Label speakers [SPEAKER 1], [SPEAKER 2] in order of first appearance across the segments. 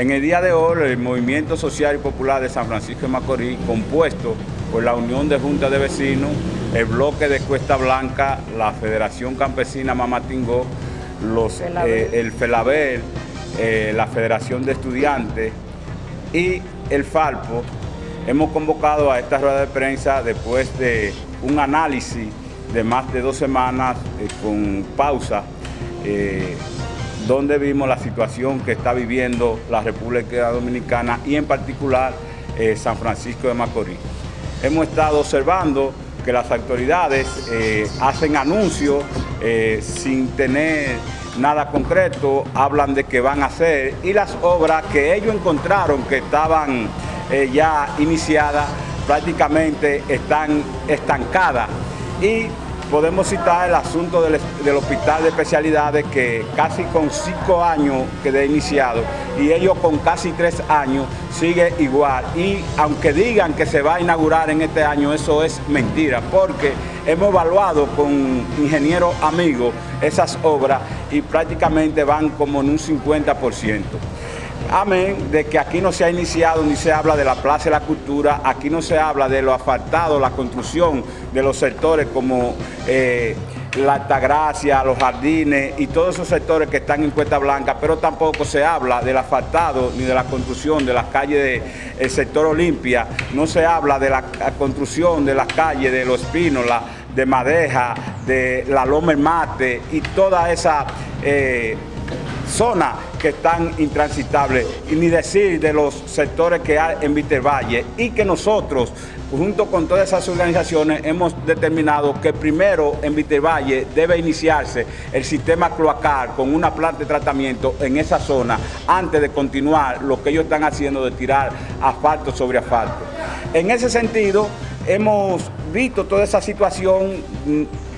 [SPEAKER 1] En el día de hoy, el Movimiento Social y Popular de San Francisco de Macorís, compuesto por la Unión de Juntas de Vecinos, el Bloque de Cuesta Blanca, la Federación Campesina Mamatingó, los, eh, el FELABEL, eh, la Federación de Estudiantes y el FALPO, hemos convocado a esta rueda de prensa después de un análisis de más de dos semanas eh, con pausa, donde vimos la situación que está viviendo la República Dominicana y en particular San Francisco de Macorís. Hemos estado observando que las autoridades eh, hacen anuncios eh, sin tener nada concreto, hablan de que van a hacer y las obras que ellos encontraron que estaban eh, ya iniciadas prácticamente están estancadas y podemos citar el asunto del, hospital de especialidades que casi con cinco años quedé iniciado y ellos con casi tres años sigue igual. Y aunque digan que se va a inaugurar en este año, eso es mentira, porque hemos evaluado con ingenieros amigos esas obras y prácticamente van como en un 50% amén, de que aquí no se ha iniciado ni se habla de la Plaza de la Cultura, aquí no se habla de lo asfaltado, la construcción de los sectores como eh, la Altagracia, los jardines y todos esos sectores que están en Cuesta Blanca, pero tampoco se habla del asfaltado ni de la construcción de las calles del sector Olimpia, no se habla de la construcción de las calles de Los Pinos, de Madeja, de la Loma El Mate y toda esa... Eh, zonas que están intransitables, y ni decir de los sectores que hay en Vitervalle, y que nosotros, junto con todas esas organizaciones, hemos determinado que primero en Vitervalle debe iniciarse el sistema cloacal con una planta de tratamiento en esa zona, antes de continuar lo que ellos están haciendo de tirar asfalto sobre asfalto. En ese sentido, hemos visto toda esa situación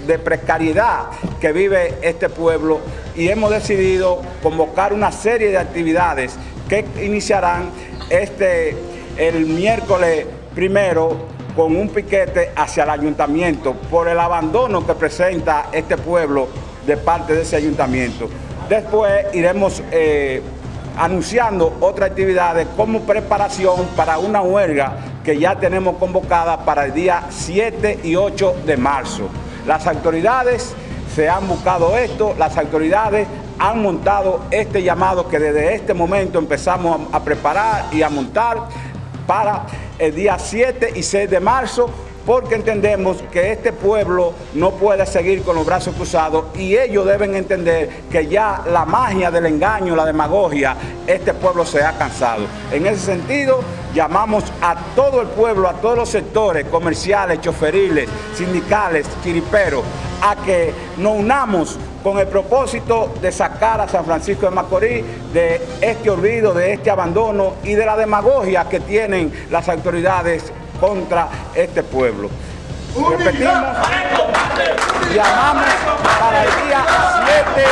[SPEAKER 1] de precariedad que vive este pueblo y hemos decidido convocar una serie de actividades que iniciarán este, el miércoles primero con un piquete hacia el ayuntamiento por el abandono que presenta este pueblo de parte de ese ayuntamiento. Después iremos eh, anunciando otras actividades como preparación para una huelga que ya tenemos convocada para el día 7 y 8 de marzo. Las autoridades se han buscado esto, las autoridades han montado este llamado que desde este momento empezamos a, preparar y a montar para el día 7 y 6 de marzo porque entendemos que este pueblo no puede seguir con los brazos cruzados y ellos deben entender que ya la magia del engaño, la demagogia, este pueblo se ha cansado. En ese sentido, llamamos a todo el pueblo, a todos los sectores comerciales, choferiles, sindicales, chiriperos, a que nos unamos con el propósito de sacar a San Francisco de Macorís de este olvido, de este abandono y de la demagogia que tienen las autoridades contra este pueblo. Repetimos, llamamos para el día 7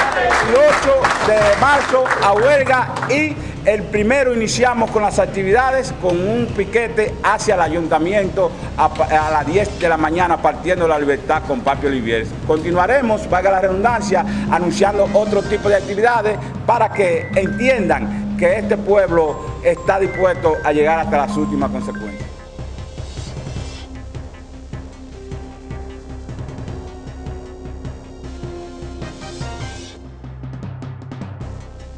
[SPEAKER 1] y 8 de marzo a huelga y el primero iniciamos con las actividades con un piquete hacia el ayuntamiento a, las 10 de la mañana partiendo la libertad con Papi Olivier. Continuaremos, valga la redundancia, anunciando otro tipo de actividades para que entiendan que este pueblo está dispuesto a llegar hasta las últimas consecuencias.